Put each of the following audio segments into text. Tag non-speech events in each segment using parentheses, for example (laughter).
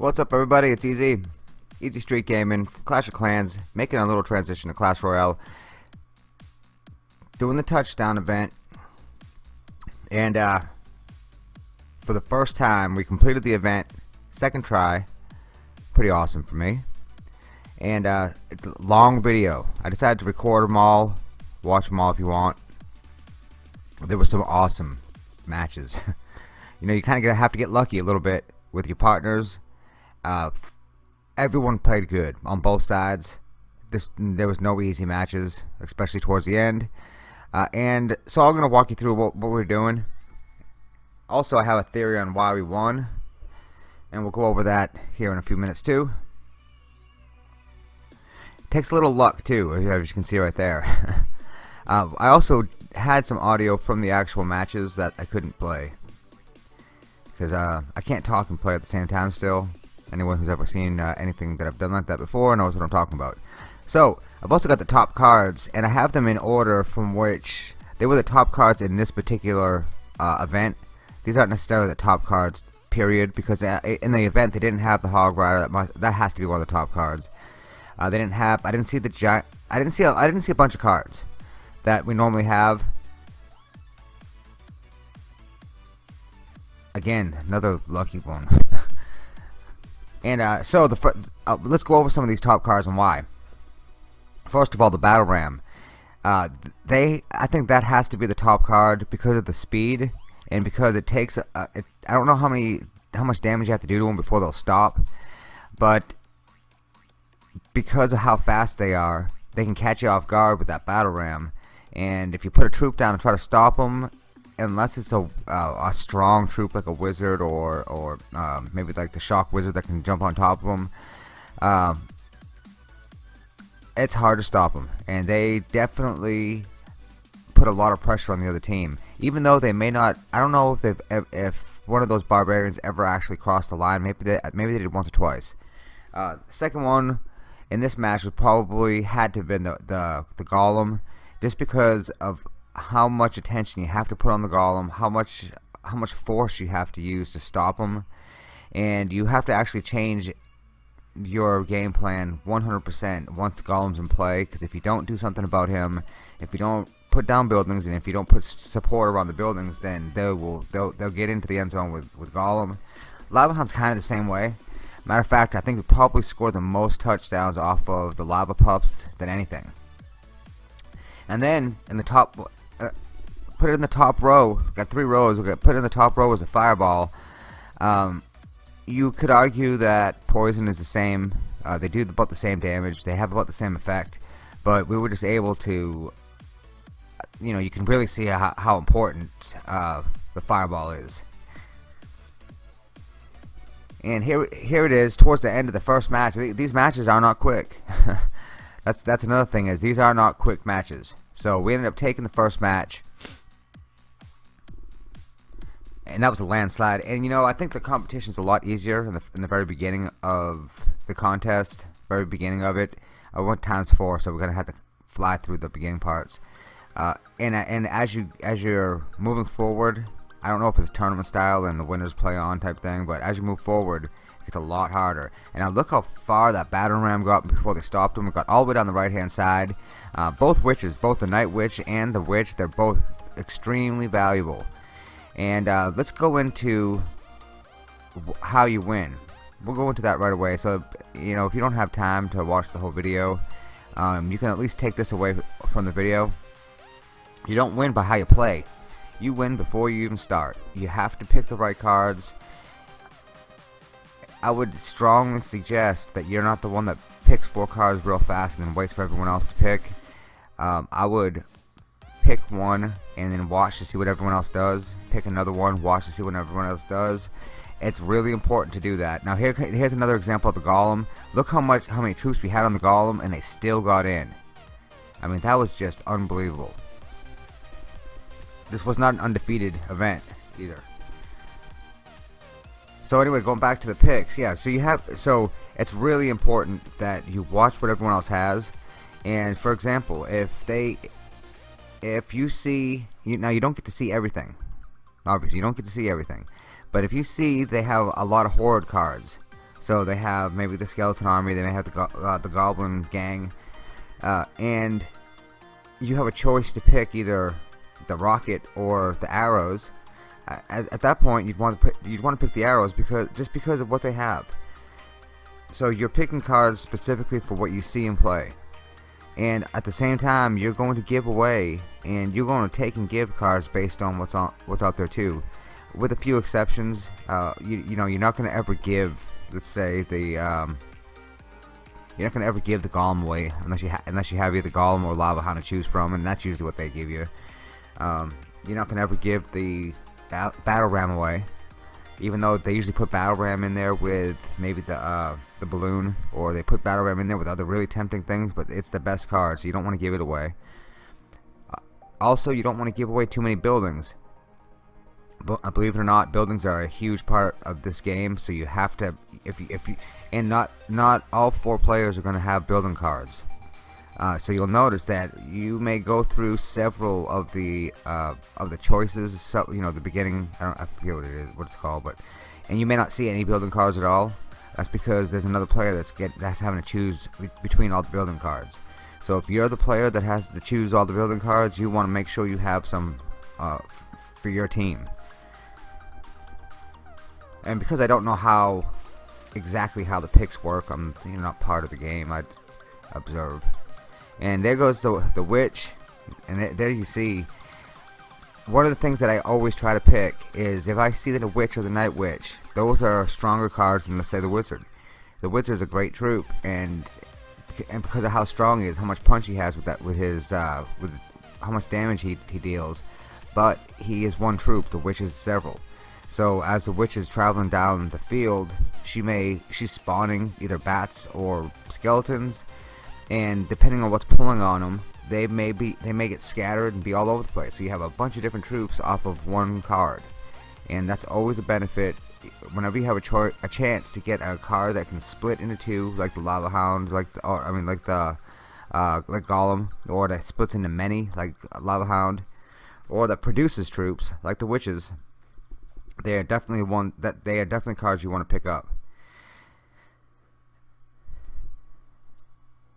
What's up everybody, it's Easy. Easy Street Gaming, Clash of Clans, making a little transition to Clash Royale. Doing the touchdown event. And uh, for the first time, we completed the event, second try. Pretty awesome for me. And uh, it's a long video. I decided to record them all, watch them all if you want. There were some awesome matches. (laughs) you know, you kind of have to get lucky a little bit with your partners uh, everyone played good on both sides. This there was no easy matches, especially towards the end. Uh, and so I'm gonna walk you through what, what we're doing. Also, I have a theory on why we won, and we'll go over that here in a few minutes too. It takes a little luck too, as you can see right there. (laughs) uh, I also had some audio from the actual matches that I couldn't play because uh, I can't talk and play at the same time still anyone who's ever seen uh, anything that I've done like that before knows what I'm talking about. So, I've also got the top cards, and I have them in order from which they were the top cards in this particular uh, event. These aren't necessarily the top cards, period, because uh, in the event they didn't have the Hog Rider. That, must, that has to be one of the top cards. Uh, they didn't have. I didn't see the giant. I didn't see. A, I didn't see a bunch of cards that we normally have. Again, another lucky one. And uh, so the uh, let's go over some of these top cards and why. First of all, the battle ram. Uh, they, I think that has to be the top card because of the speed and because it takes. Uh, it, I don't know how many, how much damage you have to do to them before they'll stop, but because of how fast they are, they can catch you off guard with that battle ram. And if you put a troop down and try to stop them, unless it's a uh, a strong troop like a wizard or or um, maybe like the shock wizard that can jump on top of them um, it's hard to stop them and they definitely put a lot of pressure on the other team. Even though they may not I don't know if they've if one of those barbarians ever actually crossed the line. Maybe they maybe they did once or twice. Uh, second one in this match was probably had to have been the, the, the golem just because of how much attention you have to put on the golem, how much how much force you have to use to stop him, and you have to actually change your game plan 100% once the golem's in play. Because if you don't do something about him, if you don't put down buildings, and if you don't put support around the buildings, then they will they'll they'll get into the end zone with with golem. Lava Hound's kind of the same way. Matter of fact, I think we probably scored the most touchdowns off of the lava pups than anything. And then in the top put it in the top row. We've got three rows. We got put in the top row as a fireball. Um, you could argue that poison is the same. Uh, they do about the same damage. They have about the same effect, but we were just able to. You know, you can really see how, how important uh, the fireball is. And here, here it is towards the end of the first match. These matches are not quick. (laughs) that's that's another thing is these are not quick matches. So we ended up taking the first match and that was a landslide. And you know, I think the competition's a lot easier in the in the very beginning of the contest, very beginning of it. I went times four, so we're gonna have to fly through the beginning parts. Uh, and and as you as you're moving forward, I don't know if it's tournament style and the winners play on type thing, but as you move forward, it gets a lot harder. And now look how far that battering ram got before they stopped him. It got all the way down the right hand side. Uh, both witches, both the night witch and the witch, they're both extremely valuable. And uh, let's go into how you win. We'll go into that right away. So, you know, if you don't have time to watch the whole video, um, you can at least take this away from the video. You don't win by how you play. You win before you even start. You have to pick the right cards. I would strongly suggest that you're not the one that picks four cards real fast and then waits for everyone else to pick. Um, I would pick one and then watch to see what everyone else does. Pick another one watch to see what everyone else does. It's really important to do that. Now here here's another example of the golem look how much how many troops we had on the golem and they still got in. I mean that was just unbelievable. This was not an undefeated event either. So anyway going back to the picks. Yeah so you have so it's really important that you watch what everyone else has and for example if they if you see you, now you don't get to see everything obviously you don't get to see everything but if you see they have a lot of horde cards So they have maybe the skeleton army, they may have the, go uh, the goblin gang, uh, and you have a choice to pick either the rocket or the arrows. At, at that point, you'd want to put, you'd want to pick the arrows because just because of what they have. So you're picking cards specifically for what you see in play, and at the same time, you're going to give away and you're going to take and give cards based on what's on what's out there too. With a few exceptions, uh, you you know you're not going to ever give let's say the um, you're not gonna ever give the golem away unless you unless you have either golem or lava hound to choose from, and that's usually what they give you. Um, you're not gonna ever give the ba battle ram away, even though they usually put battle ram in there with maybe the uh, the balloon, or they put battle ram in there with other really tempting things. But it's the best card, so you don't want to give it away. Uh, also, you don't want to give away too many buildings uh, believe it or not, buildings are a huge part of this game. So you have to, if you, if you, and not not all four players are going to have building cards. Uh, so you'll notice that you may go through several of the uh, of the choices. So, you know, the beginning. I don't. I forget what it is, what it's called, but and you may not see any building cards at all. That's because there's another player that's get that's having to choose between all the building cards. So if you're the player that has to choose all the building cards, you want to make sure you have some uh, for your team and because I don't know how exactly how the picks work I'm you know, not part of the game I observe and there goes the, the witch and there you see one of the things that I always try to pick is if I see that a witch or the night witch those are stronger cards than let's say the wizard. The wizard is a great troop and and because of how strong he is how much punch he has with that with his uh, with how much damage he, he deals but he is one troop. The witch is several. So as the witch is traveling down the field, she may she's spawning either bats or skeletons, and depending on what's pulling on them, they may be they may get scattered and be all over the place. So you have a bunch of different troops off of one card, and that's always a benefit. Whenever you have a, a chance to get a card that can split into two, like the lava hound, like the, or I mean like the uh, like golem, or that splits into many, like lava hound, or that produces troops, like the witches they are definitely one that they are definitely cards you want to pick up.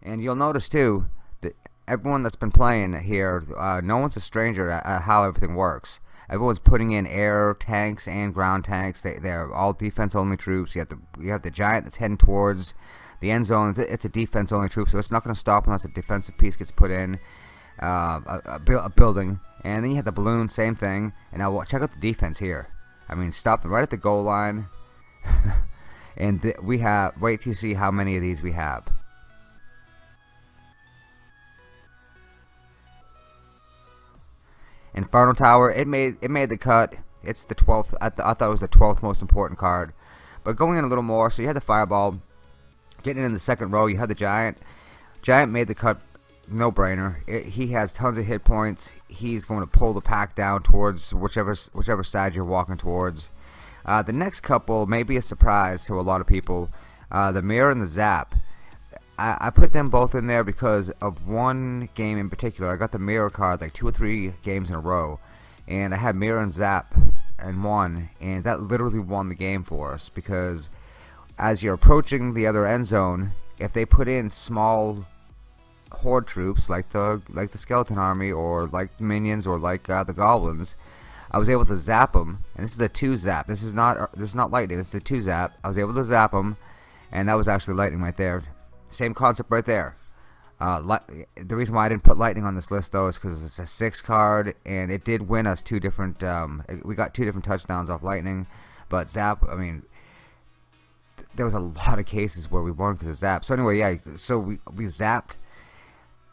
And you'll notice too that everyone that's been playing here, uh, no one's a stranger at, how everything works. Everyone's putting in air tanks and ground tanks. They they're all defense only troops. You have the you have the giant that's heading towards the end zone. It's a defense only troop, so it's not going to stop unless a defensive piece gets put in. Uh, a, a, a, building, and then you have the balloon, same thing. And now check out the defense here. I mean, stop them right at the goal line. (laughs) and we have, wait to see how many of these we have. Inferno Tower, it made it made the cut. It's the 12th. I, th I thought it was the 12th most important card. But going in a little more, so you had the Fireball. Getting in the second row, you had the Giant. Giant made the cut no brainer. He has tons of hit points. He's going to pull the pack down towards whichever whichever side you're walking towards. Uh, the next couple may be a surprise to a lot of people. Uh, the mirror and the zap. I, I, put them both in there because of one game in particular. I got the mirror card like two or three games in a row, and I had mirror and zap and won, and that literally won the game for us because as you're approaching the other end zone, if they put in small horde troops like the like the skeleton army or like the minions or like uh, the goblins I was able to zap them and this is a two zap. This is not uh, this is not lightning. This is a two zap. I was able to zap them and that was actually lightning right there same concept right there. Uh, the reason why I didn't put lightning on this list though is because it's a six card and it did win us two different um, we got two different touchdowns off lightning but zap I mean there was a lot of cases where we won because of zap. So anyway yeah so we, we zapped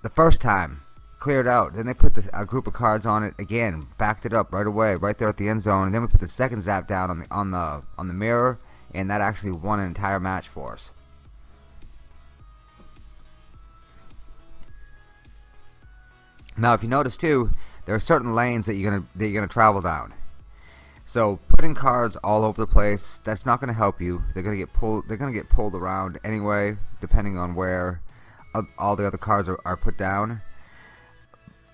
the first time cleared out then they put a group of cards on it again backed it up right away right there at the end zone and then we put the second zap down on the on the on the mirror and that actually won an entire match for us now if you notice too there are certain lanes that you're gonna that you're gonna travel down. So putting cards all over the place that's not gonna help you. They're gonna get pulled they're gonna get pulled around anyway depending on where all the other cards are, are put down.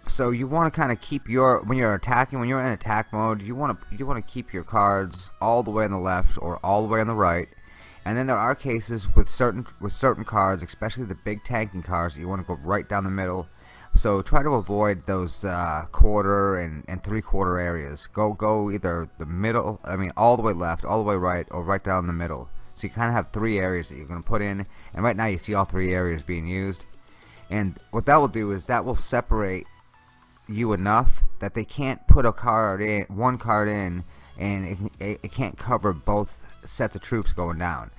So you want to kind of keep your when you're attacking when you're in attack mode you want to you want to keep your cards all the way on the left or all the way on the right. And then there are cases with certain with certain cards, especially the big tanking cards, you want to go right down the middle. So try to avoid those uh, quarter and, and three quarter areas. Go go either the middle, I mean all the way left, all the way right, or right down the middle. So you kind of have three areas that you're going to put in. And right now you see all three areas being used. And what that will do is that will separate you enough that they can't put a card in, one card in, and it, it, it can't cover both sets of troops going down.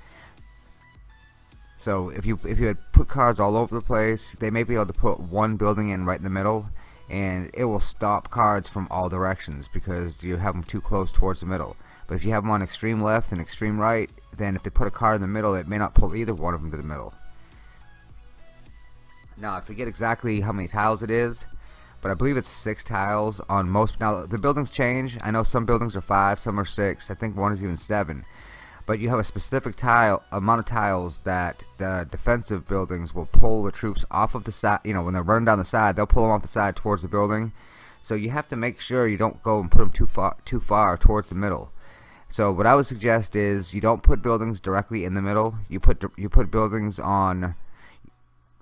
So if you if you had put cards all over the place, they may be able to put one building in right in the middle, and it will stop cards from all directions because you have them too close towards the middle. But if you have them on extreme left and extreme right, then if they put a card in the middle, it may not pull either one of them to the middle. Now I forget exactly how many tiles it is, but I believe it's six tiles on most. Now the buildings change. I know some buildings are five, some are six. I think one is even seven. But you have a specific tile amount of tiles that the defensive buildings will pull the troops off of the side. You know, when they're running down the side, they'll pull them off the side towards the building. So you have to make sure you don't go and put them too far too far towards the middle. So what I would suggest is you don't put buildings directly in the middle. You put you put buildings on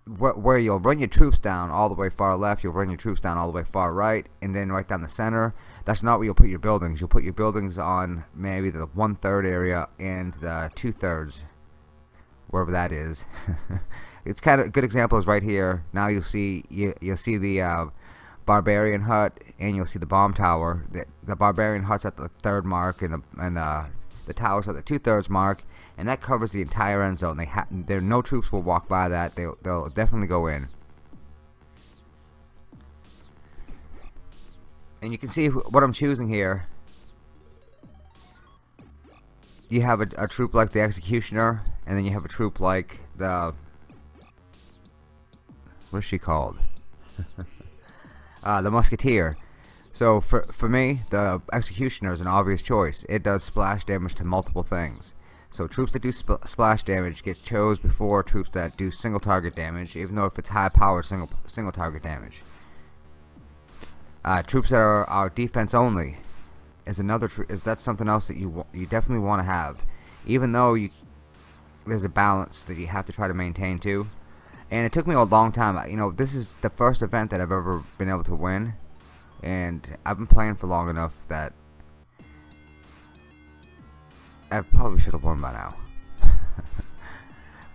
where you'll run your troops down all the way far left, you'll run your troops down all the way far right, and then right down the center. That's not where you'll put your buildings. You'll put your buildings on maybe the one third area and the two thirds, wherever that is. (laughs) it's kind of a good example is right here. Now you'll see you you'll see the uh, barbarian hut and you'll see the bomb tower. The, the barbarian hut's at the third mark and the and uh, the tower's at the two thirds mark and that covers the entire end zone. They ha there no troops will walk by that. They'll they'll definitely go in. And you can see what I'm choosing here. You have a, a troop like the Executioner, and then you have a troop like the what's she called? (laughs) uh, the Musketeer. So for for me, the Executioner is an obvious choice. It does splash damage to multiple things. So troops that do sp splash damage gets chose before troops that do single target damage, even though if it's high powered single single target damage. Uh, troops that are, are defense only is another is that something else that you you definitely want to have, even though you there's a balance that you have to try to maintain too. And it took me a long time. You know, this is the first event that I've ever been able to win, and I've been playing for long enough that I probably should have won by now. (laughs)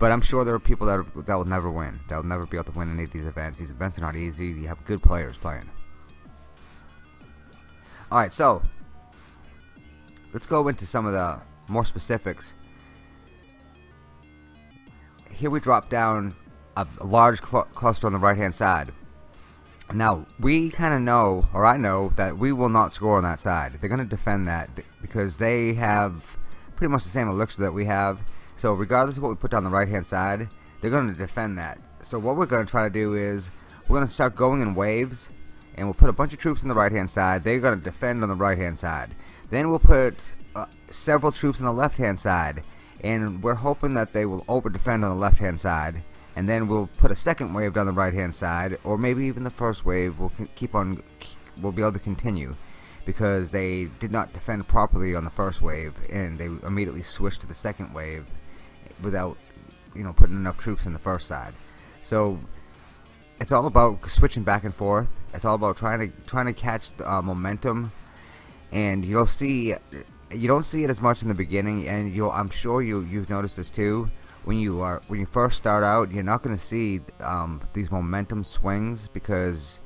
but I'm sure there are people that, are, that will never win. That will never be able to win any of these events. These events are not easy. You have good players playing. Alright, so let's go into some of the more specifics. Here we drop down a, large cl cluster on the right hand side. Now, we kind of know, or I know, that we will not score on that side. They're going to defend that because they have pretty much the same elixir that we have. So regardless of what we put down the right hand side, they're going to defend that. So what we're going to try to do is we're going to start going in waves and we'll put a bunch of troops on the right hand side. They're going to defend on the right hand side. Then we'll put uh, several troops on the left hand side and we're hoping that they will over defend on the left hand side and then we'll put a second wave down the right hand side or maybe even the first wave will keep on we'll be able to continue because they did not defend properly on the first wave and they immediately switched to the second wave without you know putting enough troops in the first side so it's all about switching back and forth. It's all about trying to trying to catch the uh, momentum. And you'll see you don't see it as much in the beginning and you'll I'm sure you you've noticed this too. When you are when you first start out you're not going to see um, these momentum swings because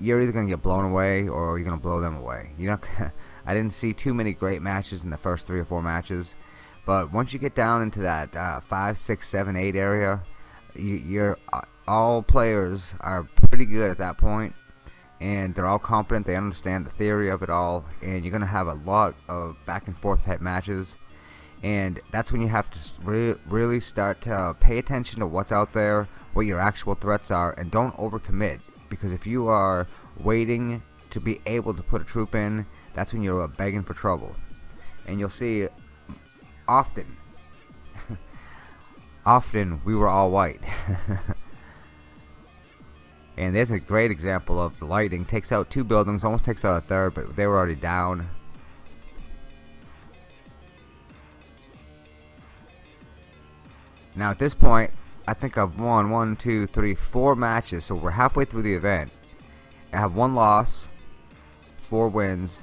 you're either going to get blown away or you're going to blow them away. You know, (laughs) I didn't see too many great matches in the first three or four matches, but once you get down into that uh, five, six, seven, eight area, you, you're uh, all players are pretty good at that point, and they're all competent. They understand the theory of it all, and you're going to have a lot of back and forth type matches. And that's when you have to re really start to pay attention to what's out there, what your actual threats are, and don't overcommit because if you are waiting to be able to put a troop in that's when you're uh, begging for trouble and you'll see often (laughs) often we were all white (laughs) and there's a great example of the lightning takes out two buildings almost takes out a third but they were already down Now at this point, I think I've won one, two, three, four matches. So we're halfway through the event. I have one loss, four wins,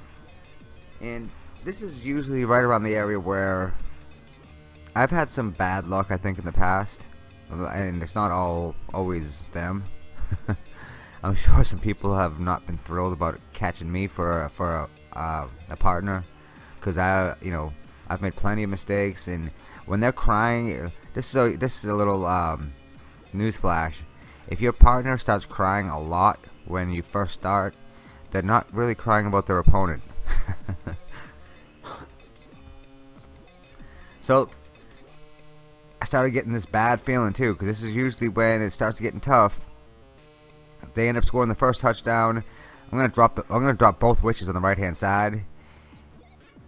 and this is usually right around the area where I've had some bad luck I think in the past and it's not all always them (laughs) I'm sure some people have not been thrilled about catching me for for a, uh, a partner. Because I you know I've made plenty of mistakes and when they're crying this is a, this is a little um, news flash. If your partner starts crying a lot when you first start they're not really crying about their opponent. (laughs) So I started getting this bad feeling too because this is usually when it starts getting tough they end up scoring the first touchdown. I'm gonna drop the I'm gonna drop both witches on the right hand side.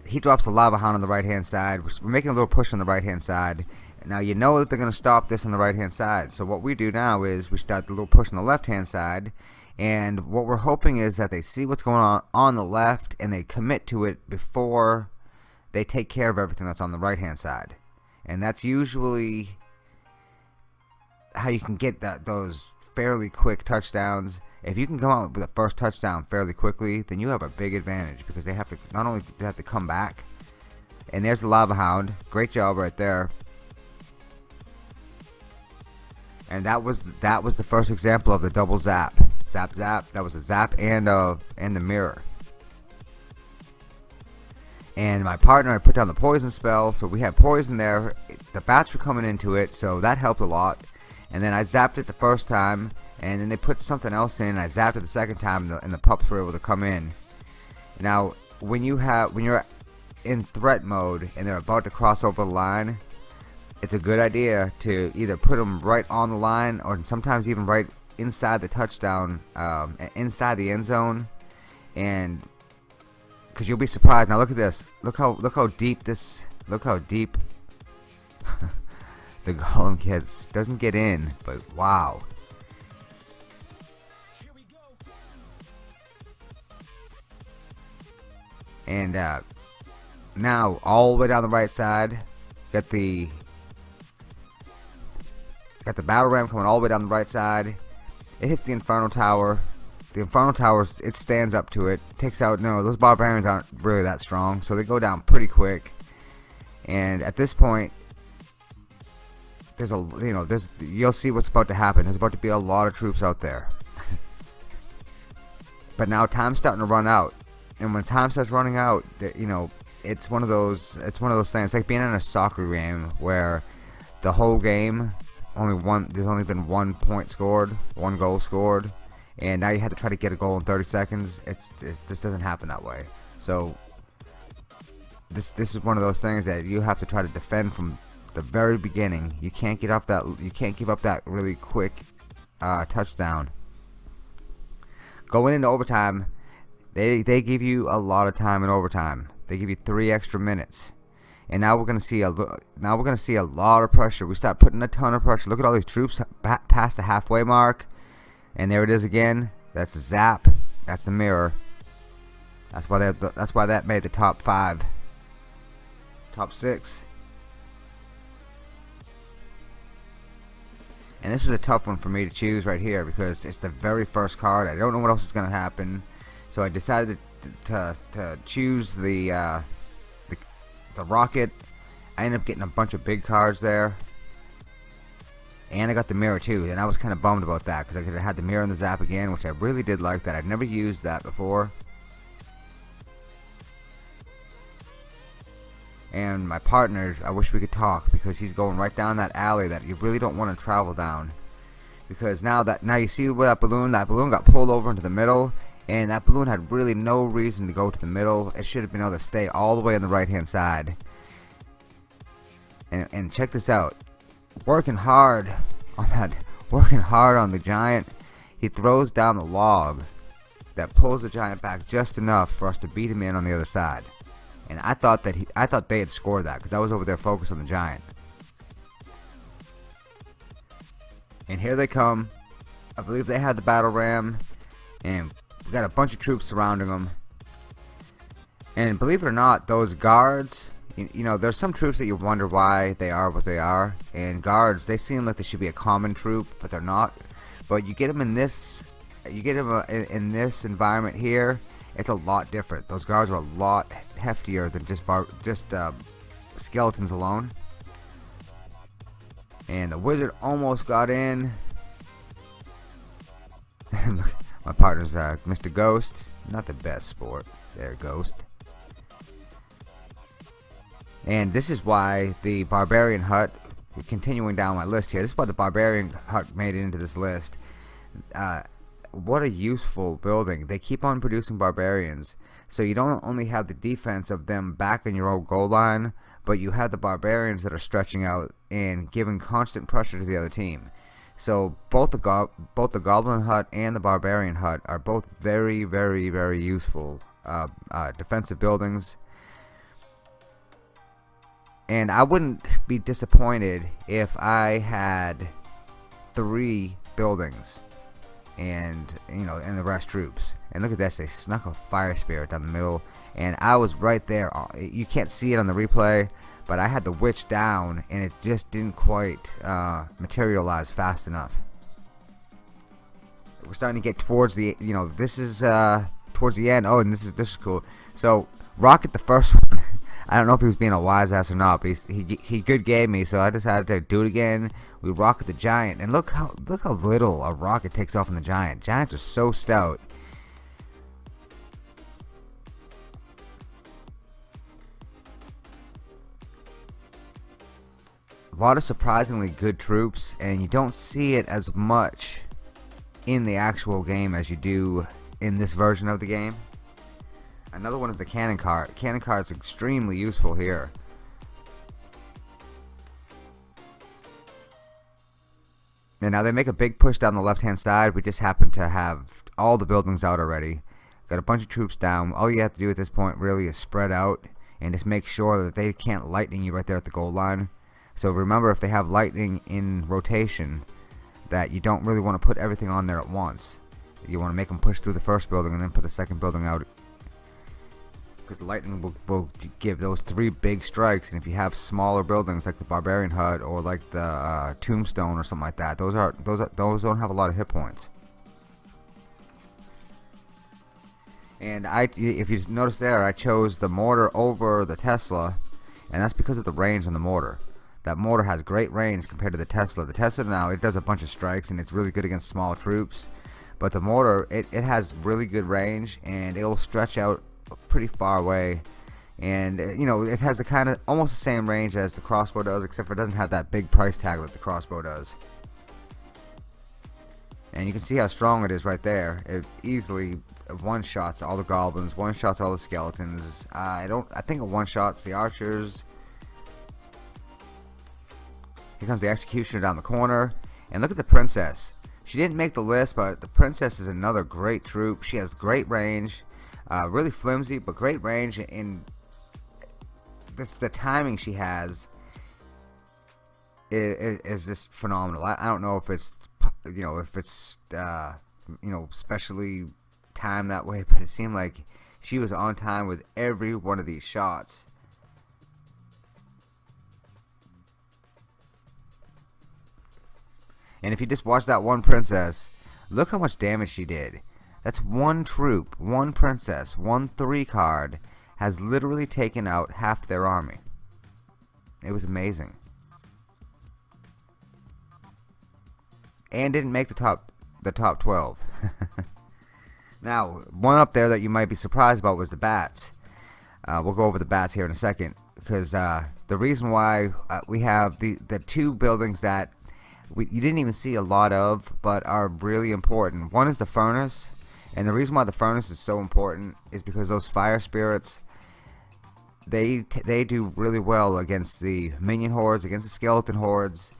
He drops the lava hound on the right hand side we're making a little push on the right hand side. Now you know that they're gonna stop this on the right hand side. So what we do now is we start the little push on the left hand side. And what we're hoping is that they see what's going on on the left and they commit to it before they take care of everything that's on the right hand side. And that's usually how you can get that those fairly quick touchdowns. If you can come out with the first touchdown fairly quickly then you have a big advantage because they have to not only they have to come back and there's the lava hound. Great job right there. And that was that was the first example of the double zap. Zap zap. That was a zap and uh and the mirror. And my partner I put down the poison spell so we had poison there. The bats were coming into it so that helped a lot and then I zapped it the first time and then they put something else in I zapped it the second time and the, and the pups were able to come in. Now when you have when you're in threat mode and they're about to cross over the line it's a good idea to either put them right on the line or sometimes even right inside the touchdown um, inside the end zone. And because you'll be surprised. Now look at this. Look how look how deep this look how deep (laughs) the golem gets doesn't get in but wow and uh, now all the way down the right side got the got the battle ram coming all the way down the right side it hits the infernal tower the infernal Tower, it stands up to it. Takes out, no, those barbarians aren't really that strong, so they go down pretty quick. And at this point, there's a, you know, there's, you'll see what's about to happen. There's about to be a lot of troops out there. (laughs) but now time's starting to run out. And when time starts running out, you know, it's one of those, it's one of those things, it's like being in a soccer game where the whole game, only one, there's only been one point scored, one goal scored and now you have to try to get a goal in 30 seconds it's it, this doesn't happen that way so this this is one of those things that you have to try to defend from the very beginning you can't get off that you can't give up that really quick uh, touchdown. Going into overtime they they give you a lot of time in overtime. They give you three extra minutes. And now we're gonna see a now we're gonna see a lot of pressure. We start putting a ton of pressure. Look at all these troops past the halfway mark. And there it is again. That's the zap. That's the mirror. That's why that that's why that made the top five. Top six and this was a tough one for me to choose right here because it's the very first card. I don't know what else is gonna happen. So I decided to, to, to choose the, uh, the the rocket. I ended up getting a bunch of big cards there. And I got the mirror too and I was kind of bummed about that because I could have had the mirror and the zap again which I really did like that. I've never used that before and my partner I wish we could talk because he's going right down that alley that you really don't want to travel down. Because now that now you see where that balloon that balloon got pulled over into the middle and that balloon had really no reason to go to the middle. It should have been able to stay all the way on the right hand side. And, and check this out. Working hard (laughs) on that working hard on the giant he throws down the log that pulls the giant back just enough for us to beat him in on the other side and I thought that he I thought they had scored that because I was over there focused on the giant and here they come I believe they had the battle ram and we got a bunch of troops surrounding them and believe it or not those guards you, know, there's some troops that you wonder why they are what they are, and guards, they seem like they should be a common troop, but they're not. But you get them in this, you get them uh, in this environment here, it's a lot different. Those guards are a lot heftier than just bar, just uh, skeletons alone. And the wizard almost got in. (laughs) My partner's uh, Mr. Ghost. Not the best sport. There, Ghost. And this is why the Barbarian Hut, continuing down my list here, this is why the Barbarian Hut made it into this list. Uh, what a useful building. They keep on producing Barbarians. So you don't only have the defense of them back in your old goal line, but you have the Barbarians that are stretching out and giving constant pressure to the other team. So both the go both the Goblin Hut and the Barbarian Hut are both very, very, very useful uh, uh, defensive buildings and I wouldn't be disappointed if I had three buildings and you know and the rest troops. And look at this they snuck a fire spirit down the middle. And I was right there you can't see it on the replay but I had the witch down and it just didn't quite uh, materialize fast enough. We're starting to get towards the you know this is uh, towards the end. Oh and this is this is cool. So rocket the first (laughs) one I don't know if he was being a wise ass or not, but he, he, he good gave me, so I decided to do it again. We rocket the giant, and look how look how little a rocket takes off in the giant. Giants are so stout. A lot of surprisingly good troops, and you don't see it as much in the actual game as you do in this version of the game. Another one is the cannon cart. Cannon cart is extremely useful here. And now they make a big push down the left hand side. We just happen to have all the buildings out already. Got a bunch of troops down. All you have to do at this point really is spread out and just make sure that they can't lightning you right there at the goal line. So remember if they have lightning in rotation that you don't really want to put everything on there at once. You want to make them push through the first building and then put the second building out because the lightning will, will, give those three big strikes and if you have smaller buildings like the barbarian hut or like the uh, tombstone or something like that those are those are, those don't have a lot of hit points. And I if you notice there I chose the mortar over the Tesla and that's because of the range on the mortar. That mortar has great range compared to the Tesla. The Tesla now it does a bunch of strikes and it's really good against small troops but the mortar it, it has really good range and it'll stretch out pretty far away. And uh, you know it has a kind of almost the same range as the crossbow does except for it doesn't have that big price tag that the crossbow does. And you can see how strong it is right there. It easily one shots all the goblins one shots all the skeletons. Uh, I don't I think it one shots the archers. Here comes the executioner down the corner. And look at the princess. She didn't make the list but the princess is another great troop. She has great range uh, really flimsy, but great range. And this the timing she has is, is just phenomenal. I, I, don't know if it's you know if it's uh, you know specially timed that way, (laughs) but it seemed like she was on time with every one of these shots. And if you just watch that one princess, look how much damage she did. That's one troop, one princess, one three card has literally taken out half their army. It was amazing. And didn't make the top the top 12. (laughs) now, one up there that you might be surprised about was the bats. Uh, we'll go over the bats here in a second because uh, the reason why uh, we have the the two buildings that we, you didn't even see a lot of but are really important. One is the furnace and the reason why the furnace is so important is because those fire spirits they they do really well against the minion hordes, against the skeleton hordes,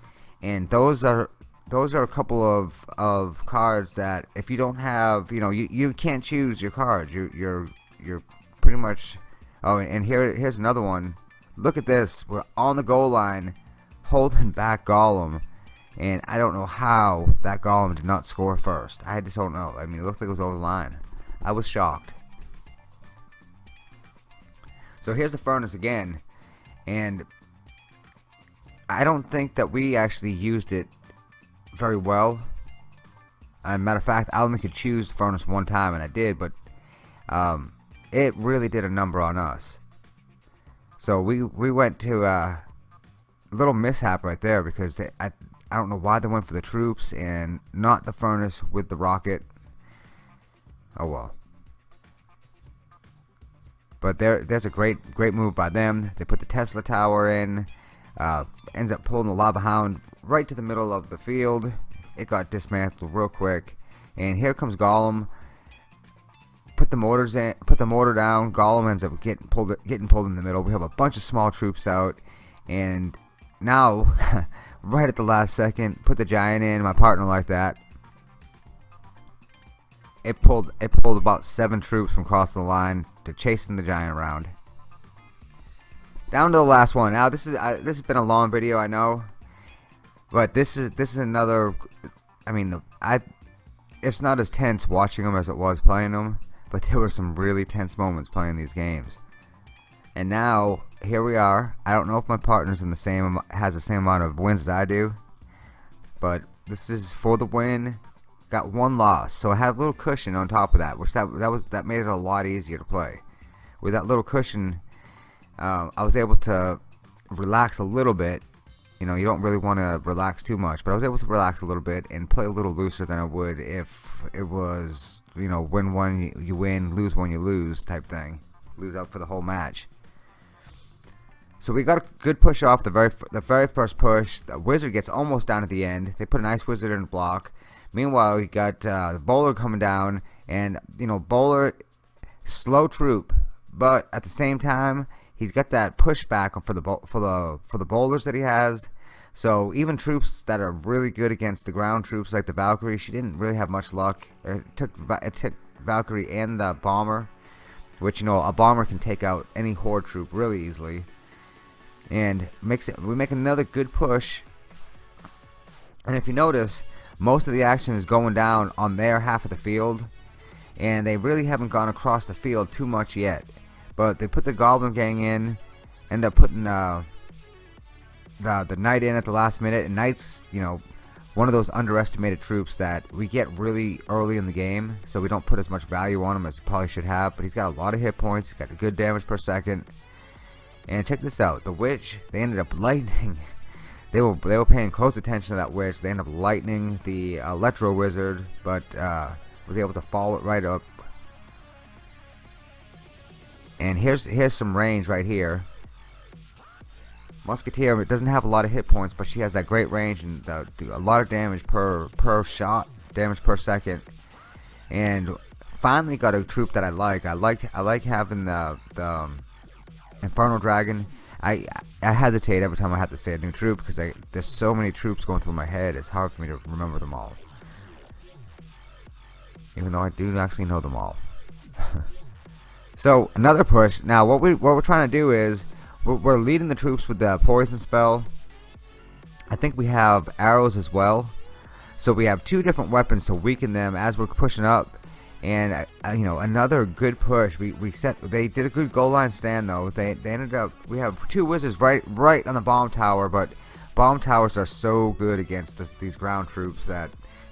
and those are those are a couple of of cards that if you don't have, you know, you you can't choose your cards. You you're you're pretty much. Oh, and here here's another one. Look at this. We're on the goal line, holding back Golem and I don't know how that Golem did not score first. I just don't know. I mean, it looked like it was over the line. I was shocked. So here's the furnace again. and I don't think that we actually used it very well. As a matter of fact, I only could choose the furnace one time, and I did, but um, it really did a number on us. So we we went to uh, a little mishap right there because they, I I don't know why they went for the troops and not the furnace with the rocket. Oh well. But there, there's a great, great move by them. They put the Tesla tower in. Uh, ends up pulling the lava hound right to the middle of the field. It got dismantled real quick. And here comes Golem. Put the mortars in. Put the mortar down. Golem ends up getting pulled, getting pulled in the middle. We have a bunch of small troops out, and now, (laughs) right at the last second, put the giant in. My partner like that it pulled it pulled about seven troops from crossing the line to chasing the giant around. Down to the last one. Now this is uh, this has been a long video, I know, but this is this is another. I mean, I it's not as tense watching them as it was playing them, but there were some really tense moments playing these games. And now here we are. I don't know if my partner's in the same has the same amount of wins as I do, but this is for the win got one loss, so I have a little cushion on top of that, which that that was that made it a lot easier to play. With that little cushion, um, I was able to relax a little bit. You know, you don't really want to relax too much, but I was able to relax a little bit and play a little looser than I would if it was, you know, win one you win, lose one you lose type thing, lose out for the whole match. So we got a good push off the very the very first push. The wizard gets almost down at the end. They put a nice wizard in the block. Meanwhile, we got uh, Bowler coming down, and you know Bowler, slow troop, but at the same time he's got that pushback for the for the for the bowlers that he has. So even troops that are really good against the ground troops like the Valkyrie, she didn't really have much luck. It took it took Valkyrie and the bomber, which you know a bomber can take out any horde troop really easily. And makes it we make another good push. And if you notice, most of the action is going down on their half of the field and they really haven't gone across the field too much yet. But they put the goblin gang in end up putting uh, the, the knight in at the last minute. And knight's you know one of those underestimated troops that we get really early in the game so we don't put as much value on him as we probably should have. But he's got a lot of hit points he's got a good damage per second and check this out the witch they ended up lightning (laughs) they were they were paying close attention to that witch. They ended up lightning the Electro Wizard, but uh, was able to follow it right up. And here's here's some range right here. Musketeer doesn't have a lot of hit points, but she has that great range and the, a lot of damage per per shot, damage per second. And finally got a troop that I like. I like I like having the the um, Inferno Dragon I I hesitate every time I have to say a new troop because I, there's so many troops going through my head. It's hard for me to remember them all. Even though I do actually know them all. (laughs) so another push. Now what we what we're trying to do is we're, we're leading the troops with the poison spell. I think we have arrows as well. So we have two different weapons to weaken them as we're pushing up and uh, you know another good push. We, we set they did a good goal line stand though. They, they ended up we have two wizards right right on the bomb tower but bomb towers are so good against the, these ground troops that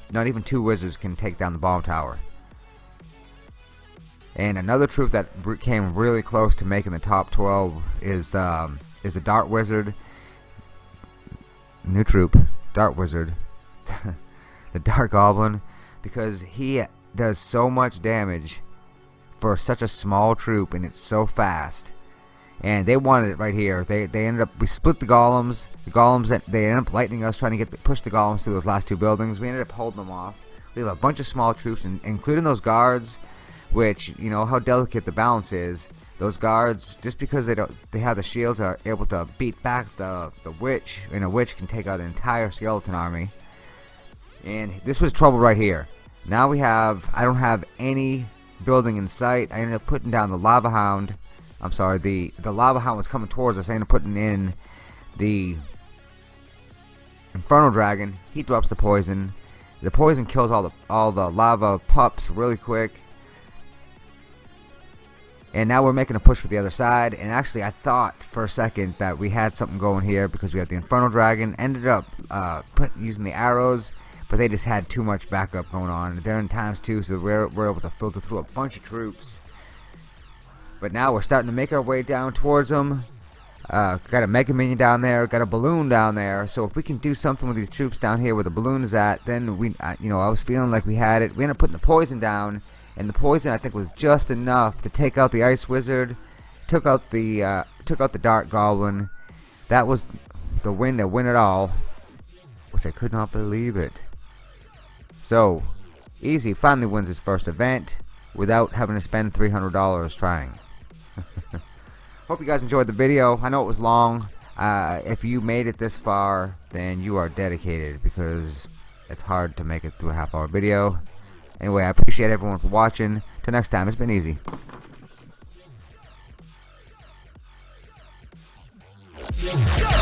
not even two wizards can take down the bomb tower. And another troop that came really close to making the top 12 is um, is the dart wizard. New troop dart wizard. (laughs) The dart goblin because he does so much damage for such a small troop and it's so fast. And they wanted it right here. They they ended up we split the golems. The golems that they ended up lightning us trying to get the, push the golems through those last two buildings. We ended up holding them off. We have a bunch of small troops and, including those guards which you know how delicate the balance is. Those guards just because they don't they have the shields are able to beat back the the witch and a witch can take out an entire skeleton army. And this was trouble right here now we have, I don't have any building in sight. I ended up putting down the lava hound. I'm sorry, the, the lava hound was coming towards us. I ended up putting in the Infernal Dragon. He drops the poison. The poison kills all the all the lava pups really quick. and now we're making a push for the other side and actually I thought for a second that we had something going here because we had the Infernal Dragon ended up uh, put, using the arrows but they just had too much backup going on. They're in times two so we're, we're able to filter through a bunch of troops. But now we're starting to make our way down towards them. Uh, got a Mega Minion down there got a balloon down there. So if we can do something with these troops down here where the balloon is at then we uh, you know I was feeling like we had it. We ended up putting the poison down and the poison I think was just enough to take out the ice wizard took out the uh, took out the dart goblin. That was the win to win it all which I could not believe it so easy finally wins his first event without having to spend $300 trying (laughs) hope you guys enjoyed the video I know it was long uh, if you made it this far then you are dedicated because it's hard to make it through a half hour video Anyway, I appreciate everyone for watching. Till next time, it's been easy. Yeah.